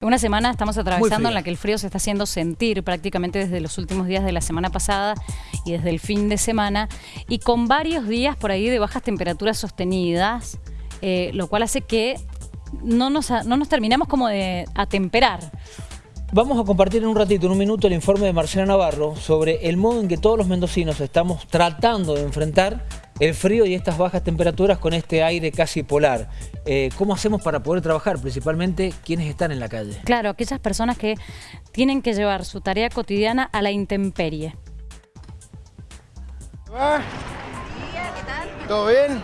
Una semana estamos atravesando en la que el frío se está haciendo sentir prácticamente desde los últimos días de la semana pasada y desde el fin de semana y con varios días por ahí de bajas temperaturas sostenidas, eh, lo cual hace que no nos, no nos terminamos como de atemperar. Vamos a compartir en un ratito, en un minuto, el informe de Marcela Navarro sobre el modo en que todos los mendocinos estamos tratando de enfrentar el frío y estas bajas temperaturas con este aire casi polar. Eh, ¿Cómo hacemos para poder trabajar? Principalmente quienes están en la calle. Claro, aquellas personas que tienen que llevar su tarea cotidiana a la intemperie. ¿Va? ¿Todo bien?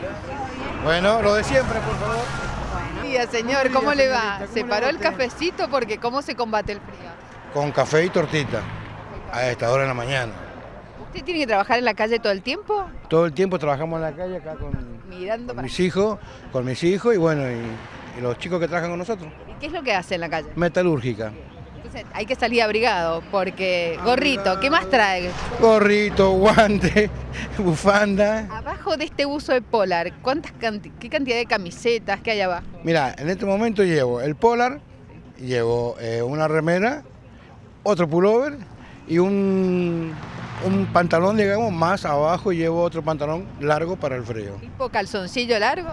Bueno, lo de siempre, por favor. Buen día, señor. ¿Cómo día, le va? señorita. ¿Cómo ¿Se paró el cafecito? Porque ¿cómo se combate el frío? Con café y tortita. A esta hora de la mañana. ¿Usted tiene que trabajar en la calle todo el tiempo? Todo el tiempo trabajamos en la calle acá con, Mirando con para... mis hijos, con mis hijos y bueno, y, y los chicos que trabajan con nosotros. ¿Y qué es lo que hace en la calle? Metalúrgica. Entonces hay que salir abrigado porque... Gorrito, ¿qué más trae? Gorrito, guante, bufanda. Abajo de este buzo de polar, ¿cuántas canti- ¿qué cantidad de camisetas que hay abajo? Mira, en este momento llevo el polar, llevo eh, una remera, otro pullover y un, un pantalón, digamos, más abajo llevo otro pantalón largo para el frío. ¿Tipo calzoncillo largo?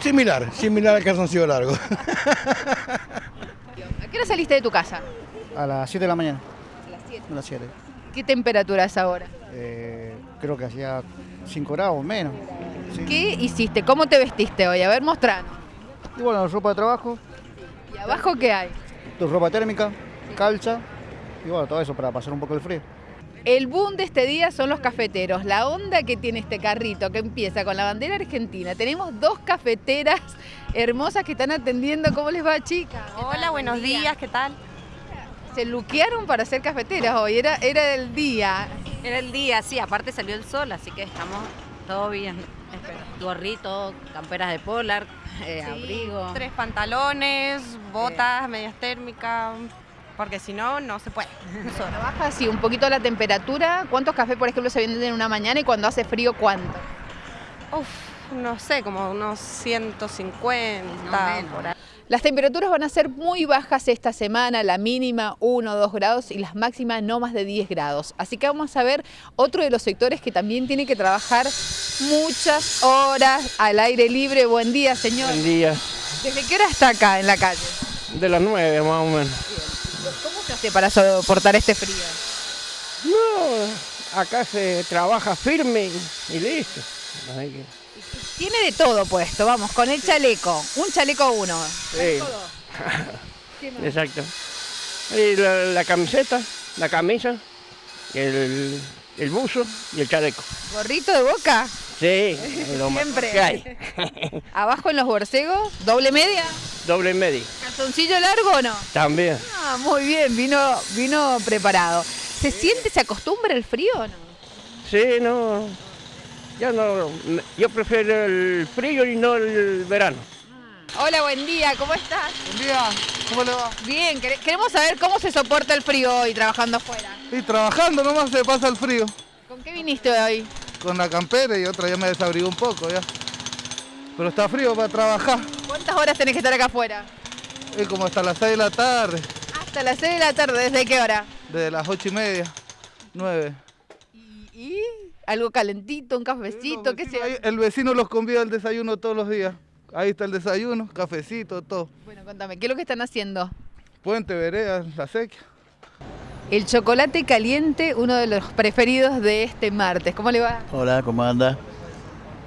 Similar, similar al calzoncillo largo. ¿A qué hora saliste de tu casa? A las 7 de la mañana. A las 7. A las 7. ¿Qué temperatura es ahora? Eh, creo que hacía 5 grados menos. Sí. ¿Qué hiciste? ¿Cómo te vestiste hoy? A ver, mostranos. Y bueno, ropa de trabajo, ¿Y abajo qué hay? tu ropa térmica, calza y bueno, todo eso para pasar un poco el frío. El boom de este día son los cafeteros. La onda que tiene este carrito que empieza con la bandera argentina. Tenemos dos cafeteras hermosas que están atendiendo. ¿Cómo les va, chicas? Hola, buenos días, ¿qué tal? Se luquearon para ser cafeteras hoy. Era, era el día. Era el día, sí, aparte salió el sol, así que estamos todo bien. Gorrito, camperas de polar, eh, abrigo. Tres pantalones, botas, medias térmicas, porque si no, no se puede. Solo. Baja así un poquito la temperatura. ¿Cuántos cafés, por ejemplo, se venden en una mañana y cuando hace frío, cuánto? Uf, no sé, como unos 150 por ahí. Las temperaturas van a ser muy bajas esta semana, la mínima 1 o 2 grados y las máximas no más de 10 grados. Así que vamos a ver otro de los sectores que también tiene que trabajar muchas horas al aire libre. Buen día, señor. Buen día, ¿Desde qué hora está acá en la calle? de las nueve más o menos. ¿Cómo se hace para soportar este frío? No, acá se trabaja firme y, listo. Tiene de todo puesto, vamos, con el chaleco. Un chaleco uno. sí, exacto. Y la, la camiseta, la camisa, el, el buzo y el chaleco. ¿Gorrito de boca? Sí, lo más Siempre. que hay. Abajo en los borcegos, doble media. Doble medio, ¿Calzoncillo largo o no? también. Ah, muy bien, vino, vino preparado. ¿Se siente, se acostumbra el frío o no? Sí, no, ya no, yo prefiero el frío y no el verano. Hola, buen día, ¿cómo estás? Buen día, ¿cómo le va? Bien, quere- queremos saber cómo se soporta el frío hoy trabajando afuera. Y trabajando nomás se pasa el frío. ¿Con qué viniste hoy? Con la campera y otra ya me desabrigó un poco ya. Pero está frío para trabajar. ¿Cuántas horas tenés que estar acá afuera? Es como hasta las 6 de la tarde, Hasta las 6 de la tarde, ¿desde qué hora? desde las 8 y media, 9. ¿Y, y algo calentito, un cafecito, qué sé el vecino los convida al desayuno todos los días. Ahí está el desayuno, cafecito, todo. Bueno, contame, ¿qué es lo que están haciendo? Puente, vereda, la sequía. El chocolate caliente, uno de los preferidos de este martes. ¿Cómo le va? Hola, ¿cómo anda?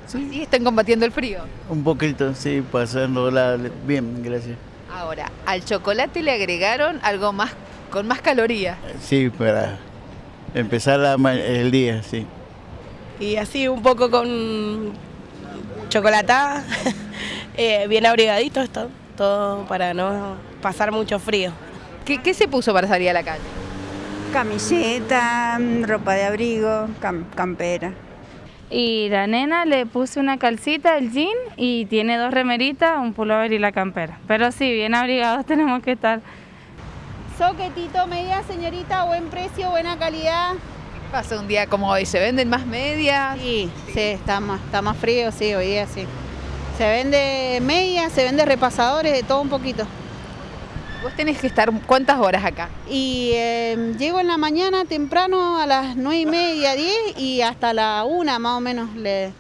Sí, están combatiendo el frío. Un poquito, sí, pasándola bien, gracias. Ahora, al chocolate le agregaron algo más con más calorías. Sí, para empezar la el día, sí. Y así un poco con chocolatada, eh, bien abrigadito esto, todo para no pasar mucho frío. ¿Qué, qué se puso para salir a la calle? Camiseta, ropa de abrigo, cam- campera. Y la nena le puse una calcita, el jean, y tiene dos remeritas, un pullover y la campera. Pero sí, bien abrigados tenemos que estar. Soquetito, media señorita, buen precio, buena calidad. Pasa un día como hoy, ¿se venden más medias? Sí, sí, está más, está más frío, sí, hoy día sí. Se vende medias, se vende repasadores, de todo un poquito. Vos tenés que estar cuántas horas acá. Y eh, llego en la mañana temprano a las 9 y media, 10 y hasta la 1 más o menos le...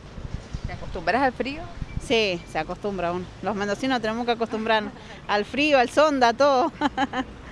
¿Te acostumbras al frío? Sí, se acostumbra uno. Los mendocinos tenemos que acostumbrarnos al frío, al sonda, a todo.